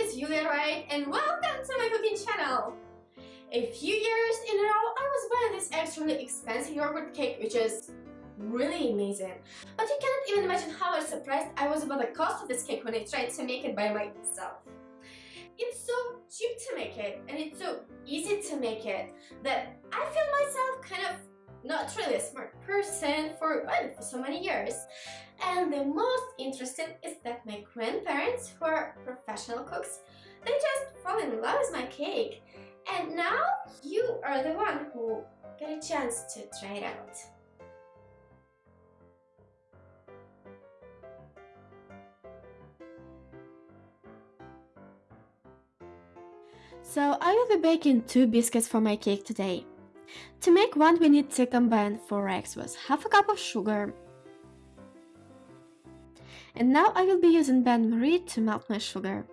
is Yulia Wright and welcome to my cooking channel! A few years in a row I was buying this extremely expensive yogurt cake which is really amazing. But you cannot even imagine how surprised I was about the cost of this cake when I tried to make it by myself. It's so cheap to make it and it's so easy to make it that I feel myself kind of not really a smart person for, well, for so many years. And the most interesting is that my grandparents, who are professional cooks, they just fall in love with my cake. And now you are the one who get a chance to try it out. So I will be baking two biscuits for my cake today. To make one we need to combine 4 eggs with half a cup of sugar. And now I will be using bain-marie to melt my sugar.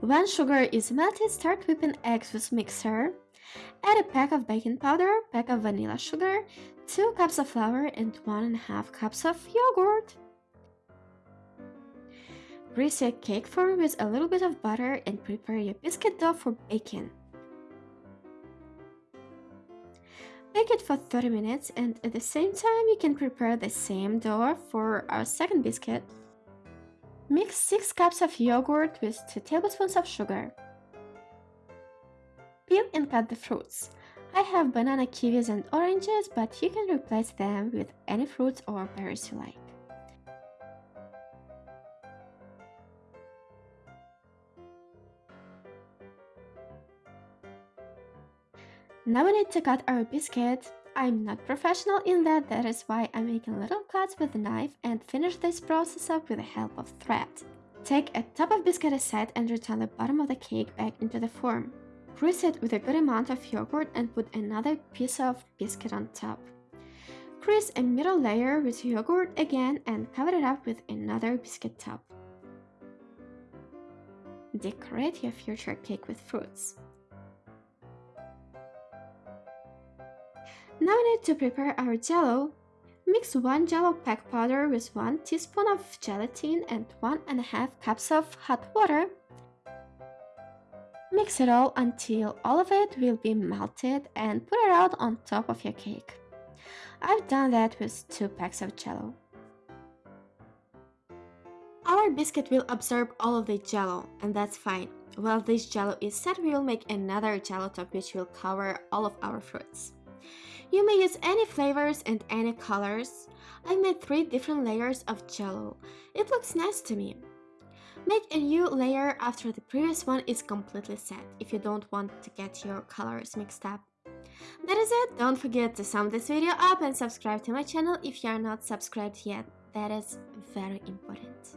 When sugar is melted, start whipping eggs with mixer. Add a pack of baking powder, pack of vanilla sugar, 2 cups of flour and 1.5 cups of yogurt. Grease your cake form with a little bit of butter and prepare your biscuit dough for baking. Bake it for 30 minutes and at the same time you can prepare the same dough for our second biscuit. Mix 6 cups of yogurt with 2 tablespoons of sugar. Peel and cut the fruits. I have banana, kiwis and oranges, but you can replace them with any fruits or berries you like. Now we need to cut our biscuit. I'm not professional in that, that is why I'm making little cuts with a knife and finish this process up with the help of thread. Take a top of biscuit aside and return the bottom of the cake back into the form. Grease it with a good amount of yogurt and put another piece of biscuit on top. Grease a middle layer with yogurt again and cover it up with another biscuit top. Decorate your future cake with fruits. Now we need to prepare our jello. Mix 1 jello pack powder with 1 teaspoon of gelatin and 1 and a half cups of hot water. Mix it all until all of it will be melted and put it out on top of your cake. I've done that with 2 packs of jello. Our biscuit will absorb all of the jello, and that's fine. While this jello is set, we will make another jello top which will cover all of our fruits. You may use any flavors and any colors. I made 3 different layers of jello. It looks nice to me. Make a new layer after the previous one is completely set, if you don't want to get your colors mixed up. That is it, don't forget to sum this video up and subscribe to my channel if you are not subscribed yet, that is very important.